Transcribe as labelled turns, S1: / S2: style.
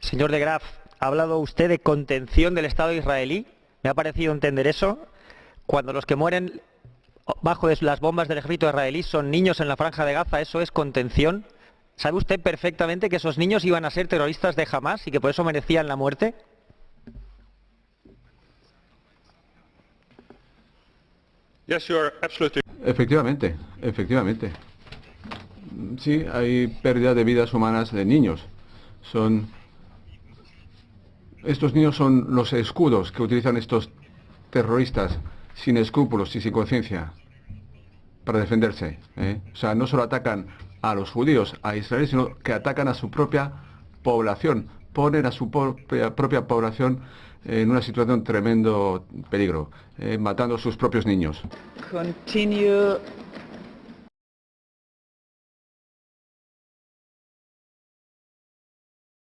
S1: Señor de Graaf, ha hablado usted de contención del Estado israelí. Me ha parecido entender eso. Cuando los que mueren bajo las bombas del ejército israelí son niños en la franja de Gaza, ¿eso es contención? ¿Sabe usted perfectamente que esos niños iban a ser terroristas de Hamas y que por eso merecían la muerte?
S2: Efectivamente, efectivamente. Sí, hay pérdida de vidas humanas de niños. Son estos niños son los escudos que utilizan estos terroristas sin escrúpulos y sin conciencia para defenderse. ¿eh? O sea, no solo atacan a los judíos, a Israel, sino que atacan a su propia población, ponen a su propia, población en una situación de tremendo peligro, eh, matando a sus propios niños.